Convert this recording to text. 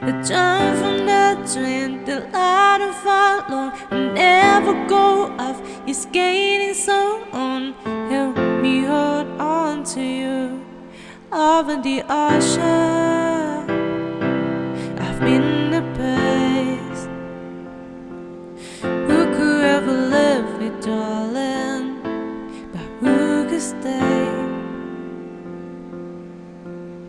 The time from nothing, the light of our long will never go off. It's gaining so on. Help me hold on to you over the ocean. I've been the place. Who could ever leave me, darling? But who could stay?